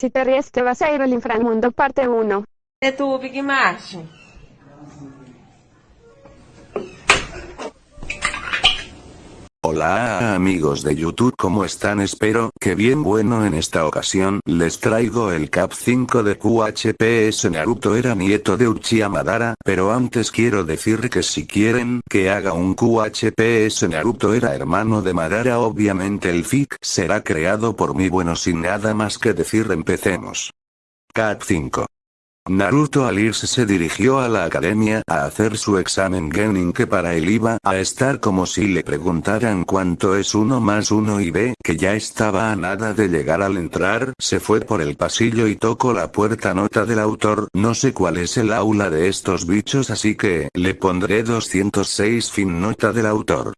Si te ríes te vas a ir al inframundo parte 1. É tu, Big Martin. Hola amigos de YouTube ¿cómo están? Espero que bien. Bueno en esta ocasión les traigo el Cap 5 de QHPS Naruto era nieto de Uchiha Madara pero antes quiero decir que si quieren que haga un QHPS Naruto era hermano de Madara. Obviamente el FIC será creado por mí. Bueno sin nada más que decir empecemos. Cap 5 Naruto al irse se dirigió a la academia a hacer su examen Genin que para él iba a estar como si le preguntaran cuánto es uno más uno y ve que ya estaba a nada de llegar al entrar, se fue por el pasillo y tocó la puerta nota del autor, no sé cuál es el aula de estos bichos así que, le pondré 206 fin nota del autor.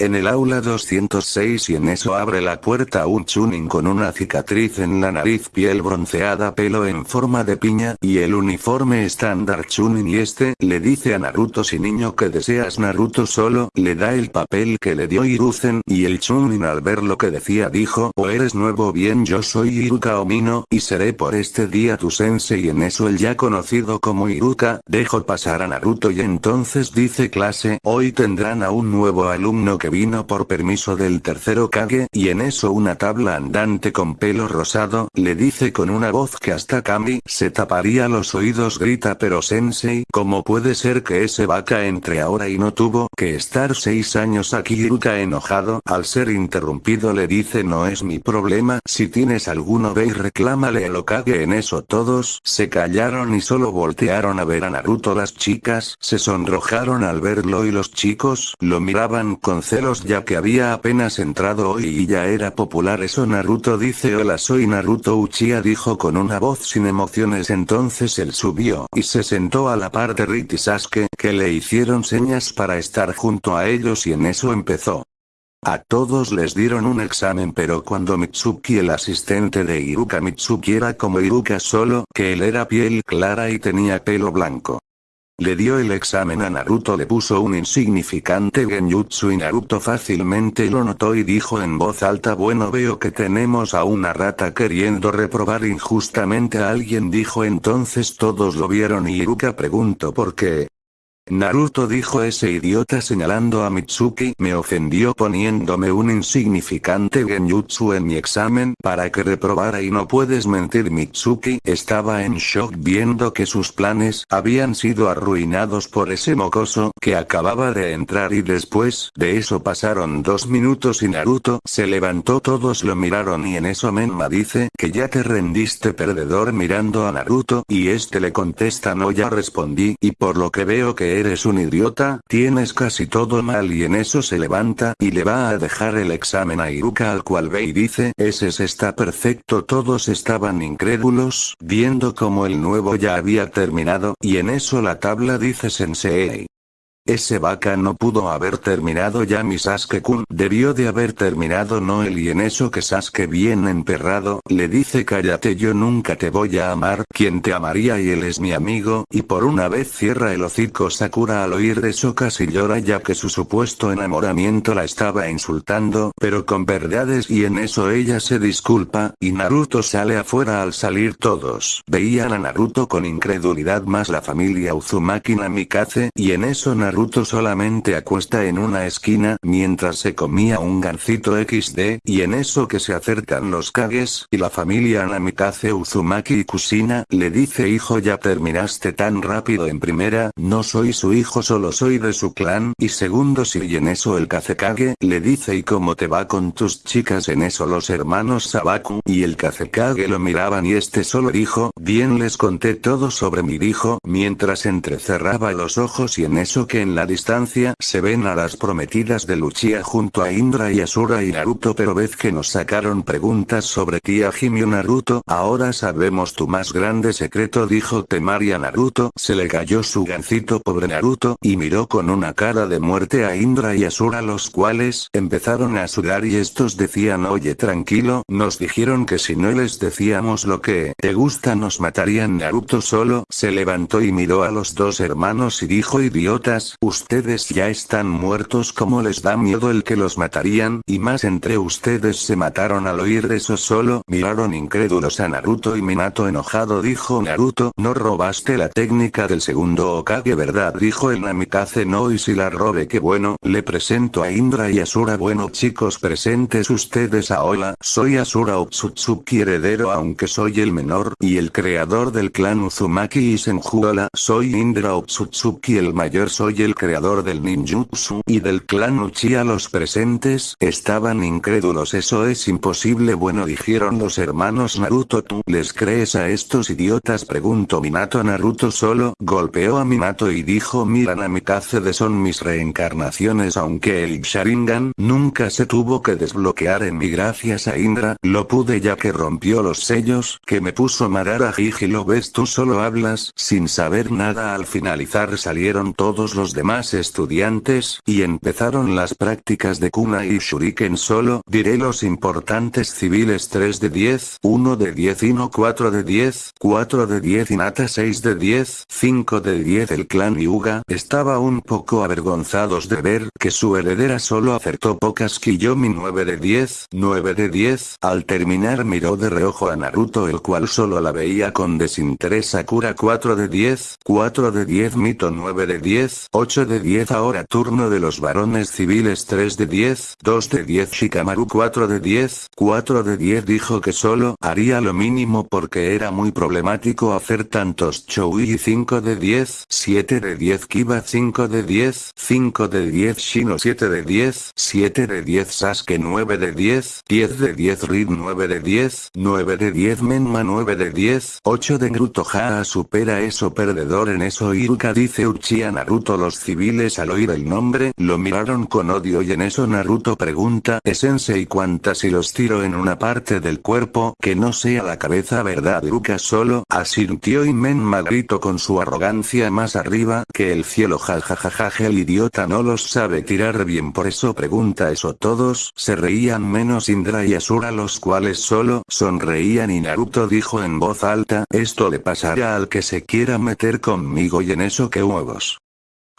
En el aula 206 y en eso abre la puerta un Chunin con una cicatriz en la nariz piel bronceada pelo en forma de piña y el uniforme estándar Chunin y este le dice a Naruto si niño que deseas Naruto solo le da el papel que le dio Hiruzen y el Chunin al ver lo que decía dijo o eres nuevo bien yo soy Iruka Omino y seré por este día tu sensei y en eso el ya conocido como Iruka dejo pasar a Naruto y entonces dice clase hoy tendrán a un nuevo alumno que vino por permiso del tercero Kage, y en eso una tabla andante con pelo rosado, le dice con una voz que hasta Kami se taparía los oídos grita pero sensei, ¿cómo puede ser que ese vaca entre ahora y no tuvo que estar seis años aquí Iruka enojado, al ser interrumpido le dice no es mi problema, si tienes alguno ve y reclámale el Okage en eso todos se callaron y solo voltearon a ver a Naruto. Las chicas se sonrojaron al verlo y los chicos lo miraban con ya que había apenas entrado hoy y ya era popular eso Naruto dice hola soy Naruto Uchiha dijo con una voz sin emociones entonces él subió y se sentó a la par de Rit y Sasuke que le hicieron señas para estar junto a ellos y en eso empezó. A todos les dieron un examen pero cuando Mitsuki el asistente de Iruka Mitsuki era como Iruka solo que él era piel clara y tenía pelo blanco. Le dio el examen a Naruto le puso un insignificante genjutsu y Naruto fácilmente lo notó y dijo en voz alta bueno veo que tenemos a una rata queriendo reprobar injustamente a alguien dijo entonces todos lo vieron y Iruka preguntó por qué. Naruto dijo ese idiota señalando a Mitsuki me ofendió poniéndome un insignificante genjutsu en mi examen para que reprobara y no puedes mentir Mitsuki estaba en shock viendo que sus planes habían sido arruinados por ese mocoso que acababa de entrar y después de eso pasaron dos minutos y Naruto se levantó todos lo miraron y en eso Menma dice que ya te rendiste perdedor mirando a Naruto y este le contesta no ya respondí y por lo que veo que eres un idiota, tienes casi todo mal y en eso se levanta y le va a dejar el examen a Iruka al cual ve y dice ese está perfecto todos estaban incrédulos, viendo como el nuevo ya había terminado y en eso la tabla dice sensei. Ese vaca no pudo haber terminado ya mi Sasuke-kun debió de haber terminado no y en eso que Sasuke bien emperrado, le dice cállate yo nunca te voy a amar, quien te amaría y él es mi amigo, y por una vez cierra el hocico Sakura al oír eso casi llora ya que su supuesto enamoramiento la estaba insultando, pero con verdades y en eso ella se disculpa, y Naruto sale afuera al salir todos, veían a Naruto con incredulidad más la familia Uzumaki Namikaze, y en eso Naruto Naruto solamente acuesta en una esquina mientras se comía un gancito XD, y en eso que se acercan los Kages, y la familia Namikaze Uzumaki y Kusina, le dice hijo ya terminaste tan rápido en primera, no soy su hijo solo soy de su clan, y segundo si y en eso el Kazekage, le dice y cómo te va con tus chicas en eso los hermanos Sabaku, y el Kazekage lo miraban y este solo dijo, bien les conté todo sobre mi hijo, mientras entrecerraba los ojos y en eso que en la distancia se ven a las prometidas de Luchia junto a Indra y Asura y Naruto pero vez que nos sacaron preguntas sobre tía Jimio Naruto. Ahora sabemos tu más grande secreto dijo Temari a Naruto. Se le cayó su gancito pobre Naruto y miró con una cara de muerte a Indra y Asura los cuales empezaron a sudar y estos decían oye tranquilo nos dijeron que si no les decíamos lo que te gusta nos matarían. Naruto solo se levantó y miró a los dos hermanos y dijo idiotas ustedes ya están muertos como les da miedo el que los matarían, y más entre ustedes se mataron al oír eso solo, miraron incrédulos a Naruto y Minato enojado dijo Naruto, no robaste la técnica del segundo Okage verdad dijo el Namikaze no y si la robe que bueno, le presento a Indra y Asura bueno chicos presentes ustedes a hola, soy Asura Otsutsuki heredero aunque soy el menor y el creador del clan Uzumaki y Senjuola soy Indra Otsutsuki el mayor soy el creador del ninjutsu y del clan Uchiha los presentes estaban incrédulos. Eso es imposible. Bueno dijeron los hermanos Naruto tú les crees a estos idiotas preguntó Minato. Naruto solo golpeó a Minato y dijo mira Namikaze son mis reencarnaciones aunque el Sharingan nunca se tuvo que desbloquear en mi gracias a Indra lo pude ya que rompió los sellos que me puso Madara Jiji. Lo ves tú solo hablas sin saber nada. Al finalizar salieron todos los demás estudiantes y empezaron las prácticas de Kuna y Shuriken solo. Diré los importantes civiles 3 de 10 1 de 10 y no 4 de 10 4 de 10 y Nata 6 de 10 5 de 10 el clan Hyuga estaba un poco avergonzados de ver que su heredera solo acertó pocas Kiyomi 9 de 10 9 de 10 al terminar miró de reojo a Naruto el cual solo la veía con desinterés. Sakura 4 de 10 4 de 10 Mito 9 de 10 8 de 10 ahora turno de los varones civiles 3 de 10 2 de 10 Shikamaru 4 de 10 4 de 10 dijo que solo haría lo mínimo porque era muy problemático hacer tantos Choui 5 de 10 7 de 10 Kiba 5 de 10 5 de 10 Shino 7 de 10 7 de 10 Sasuke 9 de 10 10 de 10 Reed 9 de 10 9 de 10 Menma 9 de 10 8 de Naruto Haa supera eso perdedor en eso Iruka dice Uchiha Naruto los civiles al oír el nombre lo miraron con odio y en eso Naruto pregunta ¿Es y cuántas si los tiro en una parte del cuerpo que no sea la cabeza verdad Iruka solo asintió y Menma gritó con su arrogancia más arriba que el cielo. Jajajaja el idiota no los sabe tirar bien por eso pregunta eso. Todos se reían menos Indra y Asura los cuales solo sonreían y Naruto dijo en voz alta esto le pasará al que se quiera meter conmigo y en eso que huevos.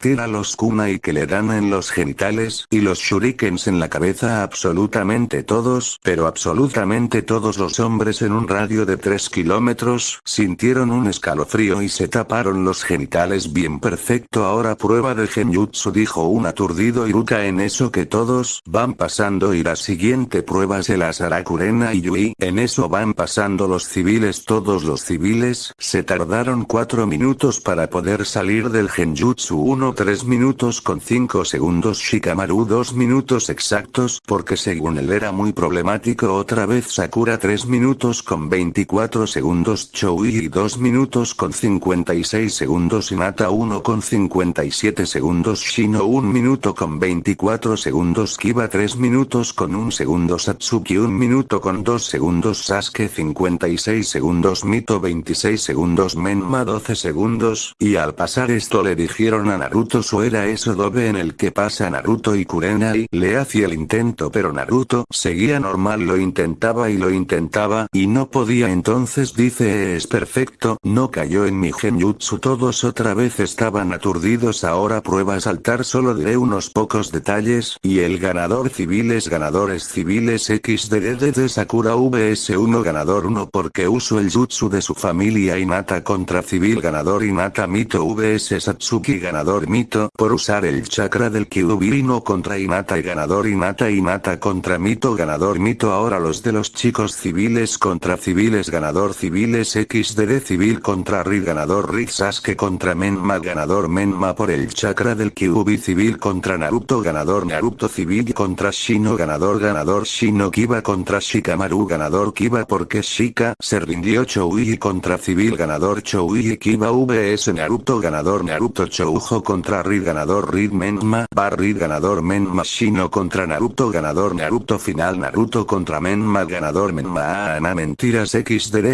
Tira los kunai que le dan en los genitales y los shurikens en la cabeza absolutamente todos, pero absolutamente todos los hombres en un radio de 3 kilómetros, sintieron un escalofrío y se taparon los genitales bien perfecto. Ahora prueba de genjutsu dijo un aturdido Iruka. En eso que todos van pasando y la siguiente prueba se las hará Kurena y Yui, en eso van pasando los civiles todos los civiles, se tardaron 4 minutos para poder salir del genjutsu. 1 3 minutos con 5 segundos Shikamaru 2 minutos exactos porque según él era muy problemático otra vez Sakura 3 minutos con 24 segundos Choui 2 minutos con 56 segundos Hinata 1 con 57 segundos Shino 1 minuto con 24 segundos Kiba 3 minutos con 1 segundo Satsuki 1 minuto con 2 segundos Sasuke 56 segundos Mito 26 segundos Menma 12 segundos y al pasar esto le dijeron a Naruto Naruto era eso dobe en el que pasa Naruto y Kurenai le hacía el intento pero Naruto seguía normal lo intentaba y lo intentaba y no podía. Entonces dice es perfecto no cayó en mi genjutsu todos otra vez estaban aturdidos. Ahora prueba saltar solo de unos pocos detalles y el ganador civiles ganadores civiles XDD de Sakura vs1 ganador 1 porque uso el jutsu de su familia Inata contra civil ganador Inata Mito vs Satsuki ganador Mito por usar el chakra del Kyubirino contra Inata y ganador Inata Inata contra Mito ganador Mito. Ahora los de los chicos civiles contra civiles ganador civiles XDD civil contra Rid ganador Rid Sasuke contra Menma ganador Menma por el chakra del Kyubi civil contra Naruto ganador Naruto civil contra Shino ganador ganador Shino Kiba contra Shikamaru ganador Kiba porque Shika se rindió Choui contra civil ganador Choui Kiba vs Naruto ganador Naruto Choujo contra contra Reed ganador Reed Menma, Bar Reed ganador Menma Shino contra Naruto ganador Naruto final Naruto contra Menma ganador Menma Ana mentiras XDDJSJSJS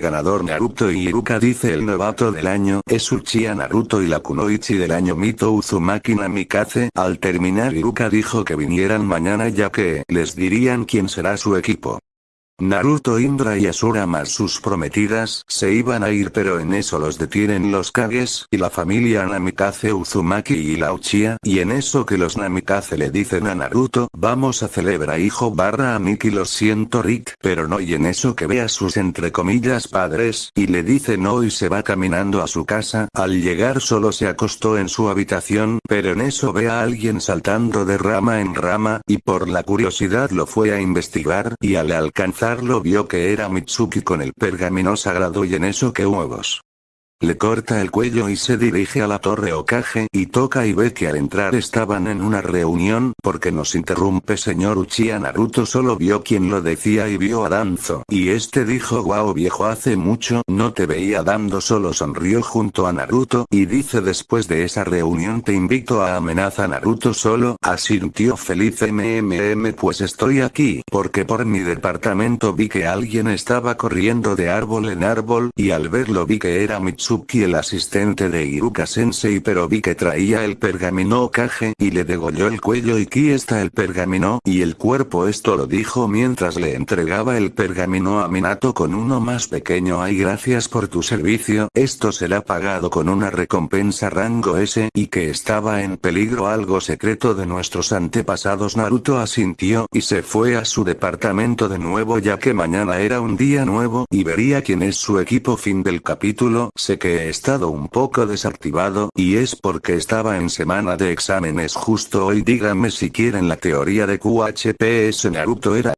ganador Naruto y Iruka dice el novato del año es Uchiha Naruto y la Kunoichi del año Mito Uzumaki Namikaze al terminar Iruka dijo que vinieran mañana ya que les dirían quién será su equipo. Naruto Indra y Asura más sus prometidas se iban a ir pero en eso los detienen los Kages y la familia Namikaze Uzumaki y la Uchiha y en eso que los Namikaze le dicen a Naruto vamos a celebrar hijo barra a Miki lo siento Rick pero no y en eso que ve a sus entre comillas padres y le dice no y se va caminando a su casa al llegar solo se acostó en su habitación pero en eso ve a alguien saltando de rama en rama y por la curiosidad lo fue a investigar y al alcanzar lo vio que era Mitsuki con el pergamino sagrado y en eso que huevos. Le corta el cuello y se dirige a la torre Okage y toca y ve que al entrar estaban en una reunión porque nos interrumpe señor Uchiha Naruto. Solo vio quien lo decía y vio a Danzo. Y este dijo wow viejo hace mucho no te veía dando solo sonrió junto a Naruto y dice después de esa reunión te invito a amenaza Naruto solo asintió feliz mmm pues estoy aquí porque por mi departamento vi que alguien estaba corriendo de árbol en árbol y al verlo vi que era Mitsuki Mitsuki el asistente de Iruka Sensei pero vi que traía el pergamino Okage y le degolló el cuello. Y aquí está el pergamino y el cuerpo. Esto lo dijo mientras le entregaba el pergamino a Minato con uno más pequeño. Ay gracias por tu servicio. Esto será pagado con una recompensa rango S y que estaba en peligro. Algo secreto de nuestros antepasados. Naruto asintió y se fue a su departamento de nuevo ya que mañana era un día nuevo y vería quién es su equipo. Fin del capítulo que he estado un poco desactivado y es porque estaba en semana de exámenes. Justo hoy díganme si quieren la teoría de QHPS Naruto era